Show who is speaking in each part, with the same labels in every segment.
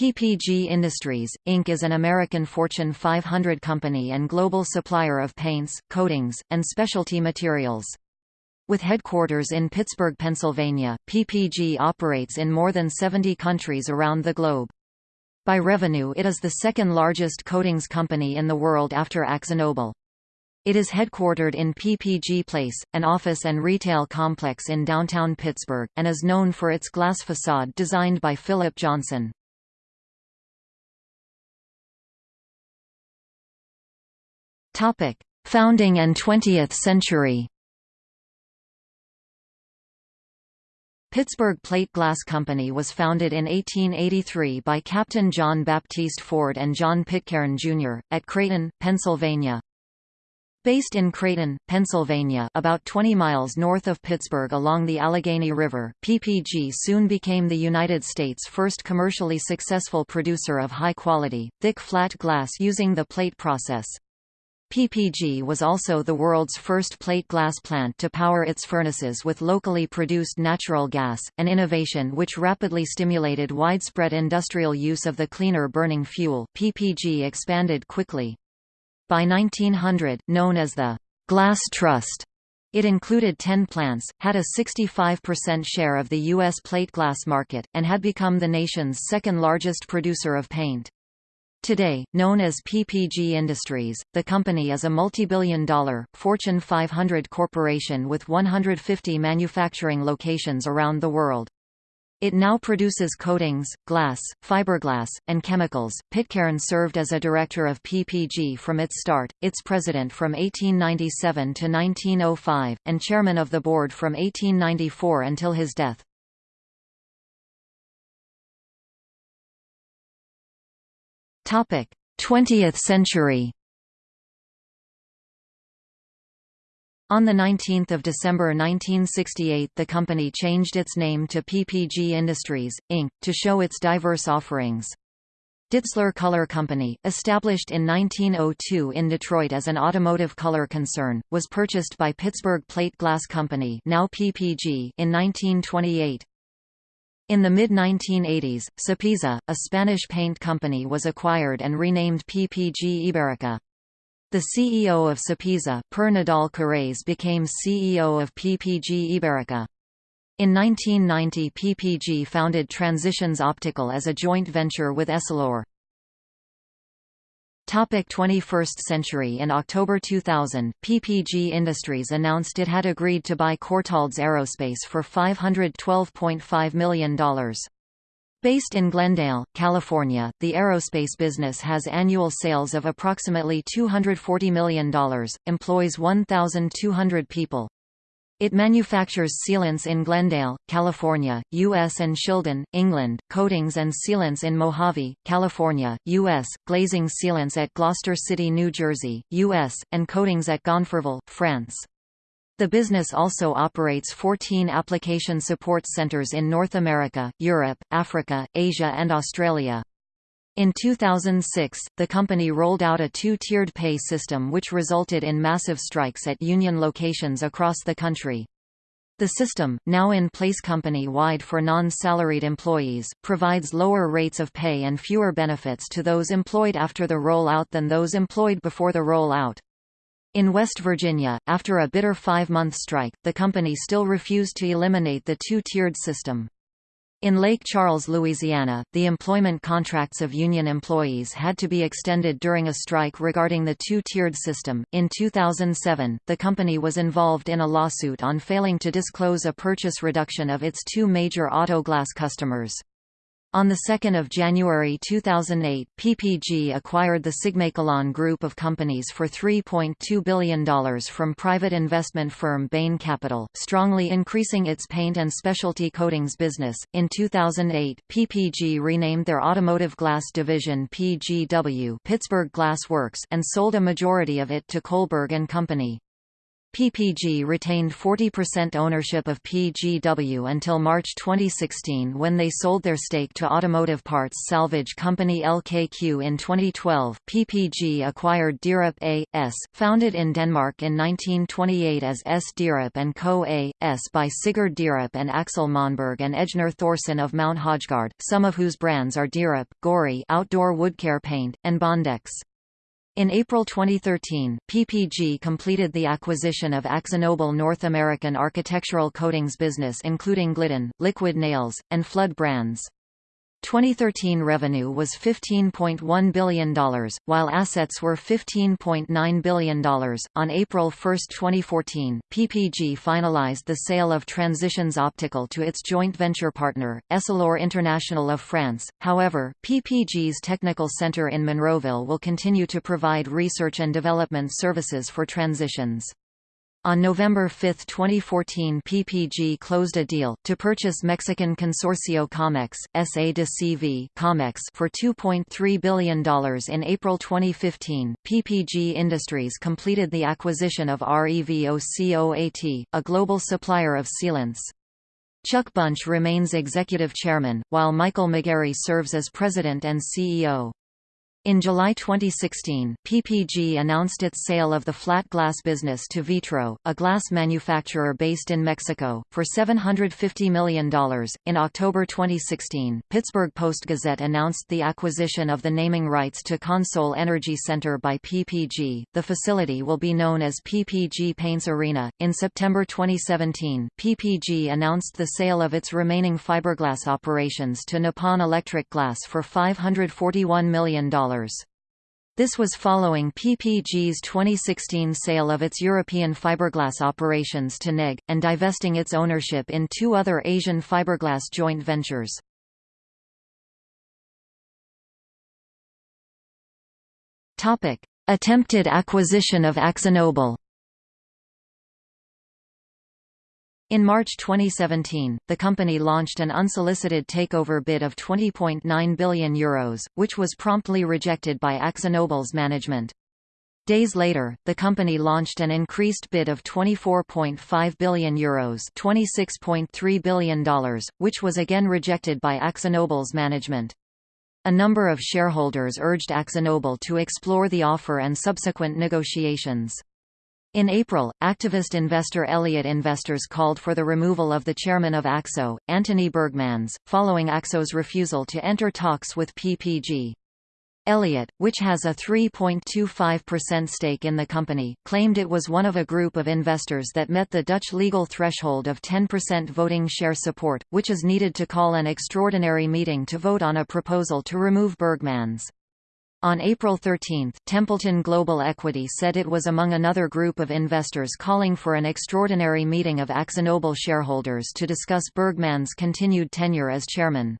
Speaker 1: PPG Industries, Inc. is an American Fortune 500 company and global supplier of paints, coatings, and specialty materials. With headquarters in Pittsburgh, Pennsylvania, PPG operates in more than 70 countries around the globe. By revenue it is the second largest coatings company in the world after AkzoNobel. It is headquartered in PPG Place, an office and retail complex in downtown Pittsburgh, and is known for its glass facade designed by Philip Johnson. Topic: Founding and 20th century. Pittsburgh Plate Glass Company was founded in 1883 by Captain John Baptiste Ford and John Pitcairn, Jr., at Creighton, Pennsylvania. Based in Creighton, Pennsylvania about 20 miles north of Pittsburgh along the Allegheny River, PPG soon became the United States' first commercially successful producer of high-quality, thick flat glass using the plate process. PPG was also the world's first plate glass plant to power its furnaces with locally produced natural gas, an innovation which rapidly stimulated widespread industrial use of the cleaner burning fuel. PPG expanded quickly. By 1900, known as the Glass Trust, it included 10 plants, had a 65% share of the U.S. plate glass market, and had become the nation's second largest producer of paint. Today, known as PPG Industries, the company is a multi-billion dollar, Fortune 500 corporation with 150 manufacturing locations around the world. It now produces coatings, glass, fiberglass, and chemicals. Pitcairn served as a director of PPG from its start, its president from 1897 to 1905, and chairman of the board from 1894 until his death. 20th century On 19 December 1968 the company changed its name to PPG Industries, Inc., to show its diverse offerings. Ditzler Color Company, established in 1902 in Detroit as an automotive color concern, was purchased by Pittsburgh Plate Glass Company now PPG in 1928. In the mid-1980s, Sapiza, a Spanish paint company was acquired and renamed PPG Iberica. The CEO of Sapiza, Per Nadal Carrez became CEO of PPG Iberica. In 1990 PPG founded Transitions Optical as a joint venture with Essilor. Topic 21st century In October 2000, PPG Industries announced it had agreed to buy Courtaulds Aerospace for $512.5 million. Based in Glendale, California, the aerospace business has annual sales of approximately $240 million, employs 1,200 people. It manufactures sealants in Glendale, California, U.S. and Shildon, England, coatings and sealants in Mojave, California, U.S., glazing sealants at Gloucester City, New Jersey, U.S., and coatings at Gonfreville, France. The business also operates 14 application support centers in North America, Europe, Africa, Asia and Australia. In 2006, the company rolled out a two-tiered pay system which resulted in massive strikes at union locations across the country. The system, now in place company-wide for non-salaried employees, provides lower rates of pay and fewer benefits to those employed after the rollout than those employed before the rollout. In West Virginia, after a bitter five-month strike, the company still refused to eliminate the two-tiered system. In Lake Charles, Louisiana, the employment contracts of union employees had to be extended during a strike regarding the two-tiered system. In 2007, the company was involved in a lawsuit on failing to disclose a purchase reduction of its two major auto glass customers. On 2 January 2008, PPG acquired the SigmaKalon group of companies for $3.2 billion from private investment firm Bain Capital, strongly increasing its paint and specialty coatings business. In 2008, PPG renamed their automotive glass division PGW Pittsburgh Glass Works and sold a majority of it to Kohlberg and Company. PPG retained 40% ownership of PGW until March 2016 when they sold their stake to automotive parts salvage company LKQ in 2012. PPG acquired Dyrup A.S., founded in Denmark in 1928 as S. Dyrup and Co. A.S. by Sigurd Dyrup and Axel Monberg and Ejnar Thorsen of Mount Hodgard, some of whose brands are Dyrup, Gori outdoor woodcare paint, and Bondex. In April 2013, PPG completed the acquisition of AkzoNobel North American architectural coatings business including Glidden, Liquid Nails, and Flood brands. 2013 revenue was $15.1 billion, while assets were $15.9 billion. On April 1, 2014, PPG finalized the sale of Transitions Optical to its joint venture partner, Essilor International of France. However, PPG's technical center in Monroeville will continue to provide research and development services for transitions. On November 5, 2014 PPG closed a deal, to purchase Mexican Consorcio Comex, SA de CV Comex for $2.3 billion in April 2015. PPG Industries completed the acquisition of REVOCOAT, a global supplier of sealants. Chuck Bunch remains executive chairman, while Michael McGarry serves as president and CEO. In July 2016, PPG announced its sale of the flat glass business to Vitro, a glass manufacturer based in Mexico, for $750 million. In October 2016, Pittsburgh Post-Gazette announced the acquisition of the naming rights to Consol Energy Center by PPG. The facility will be known as PPG Paints Arena. In September 2017, PPG announced the sale of its remaining fiberglass operations to Nippon Electric Glass for $541 million. This was following PPG's 2016 sale of its European fiberglass operations to NEG, and divesting its ownership in two other Asian fiberglass joint ventures. Attempted acquisition of AkzoNobel In March 2017, the company launched an unsolicited takeover bid of €20.9 billion, Euros, which was promptly rejected by AkzoNobel's management. Days later, the company launched an increased bid of €24.5 billion, Euros $26.3 billion, which was again rejected by AkzoNobel's management. A number of shareholders urged AkzoNobel to explore the offer and subsequent negotiations. In April, activist investor Elliott Investors called for the removal of the chairman of Akzo, Antony Burgmans, following Akzo's refusal to enter talks with PPG. Elliott, which has a 3.25% stake in the company, claimed it was one of a group of investors that met the Dutch legal threshold of 10% voting share support, which is needed to call an extraordinary meeting to vote on a proposal to remove Burgmans. On April 13, Templeton Global Equity said it was among another group of investors calling for an extraordinary meeting of AkzoNobel shareholders to discuss Bergman's continued tenure as chairman.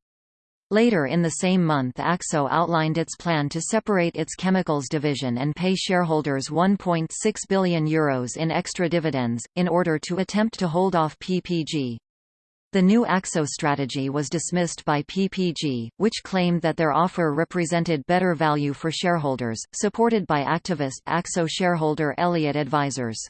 Speaker 1: Later in the same month AkZo outlined its plan to separate its chemicals division and pay shareholders €1.6 billion Euros in extra dividends, in order to attempt to hold off PPG. The new Akzo strategy was dismissed by PPG, which claimed that their offer represented better value for shareholders, supported by activist Akzo shareholder Elliott Advisors.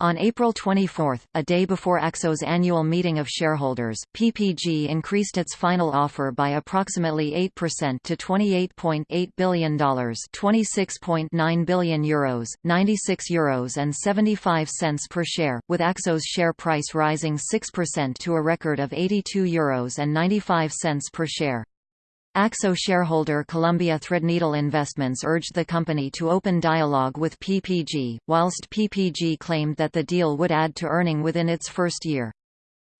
Speaker 1: On April 24, a day before AkZo's annual meeting of shareholders, PPG increased its final offer by approximately 8% to $28.8 billion €26.9 billion, Euros, 96 Euros and 75 cents per share, with AkZo's share price rising 6% to a record of 82 Euros and 95 cents per share. AkZo shareholder Columbia Threadneedle Investments urged the company to open dialogue with PPG, whilst PPG claimed that the deal would add to earning within its first year.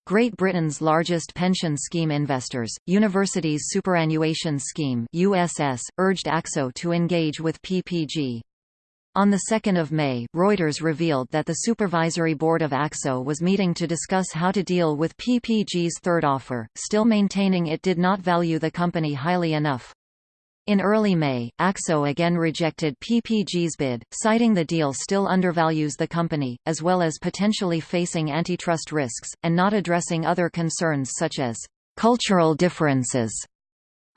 Speaker 1: Great Britain's largest pension scheme investors, Universities Superannuation Scheme USS, urged Akzo to engage with PPG. On 2 May, Reuters revealed that the Supervisory Board of Akzo was meeting to discuss how to deal with PPG's third offer, still maintaining it did not value the company highly enough. In early May, Akzo again rejected PPG's bid, citing the deal still undervalues the company, as well as potentially facing antitrust risks, and not addressing other concerns such as cultural differences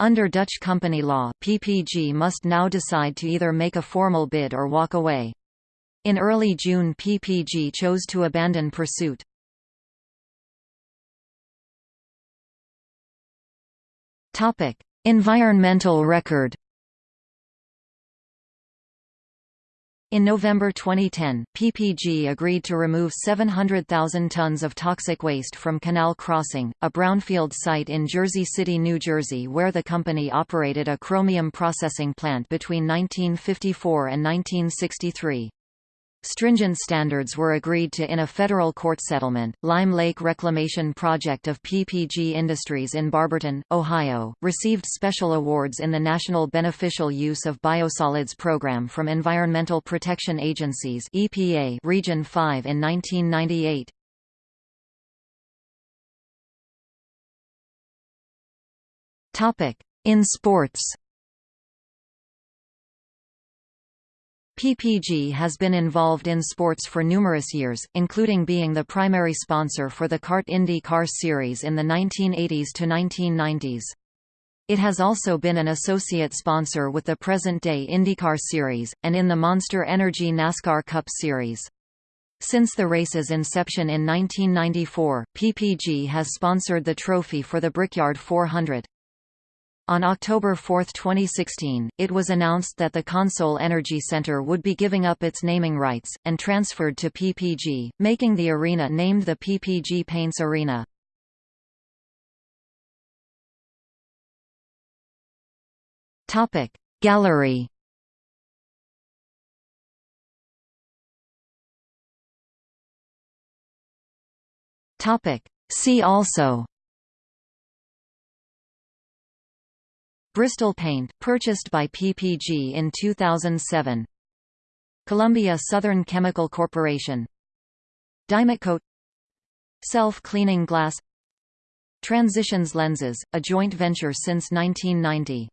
Speaker 1: under Dutch company law, PPG must now decide to either make a formal bid or walk away. In early June PPG chose to abandon pursuit. Environmental record In November 2010, PPG agreed to remove 700,000 tons of toxic waste from Canal Crossing, a brownfield site in Jersey City, New Jersey where the company operated a chromium processing plant between 1954 and 1963. Stringent standards were agreed to in a federal court settlement. Lime Lake Reclamation Project of PPG Industries in Barberton, Ohio, received special awards in the National Beneficial Use of Biosolids Program from Environmental Protection Agencies (EPA) Region 5 in 1998. Topic: In sports. PPG has been involved in sports for numerous years, including being the primary sponsor for the CART Indy Car Series in the 1980s to 1990s. It has also been an associate sponsor with the present-day IndyCar Series, and in the Monster Energy NASCAR Cup Series. Since the race's inception in 1994, PPG has sponsored the trophy for the Brickyard 400. On October 4, 2016, it was announced that the CONSOL Energy Center would be giving up its naming rights, and transferred to PPG, making the arena named the PPG Paints Arena. Gallery See also Bristol Paint, purchased by PPG in 2007. Columbia Southern Chemical Corporation. Dymocoat Self-cleaning glass Transitions Lenses, a joint venture since 1990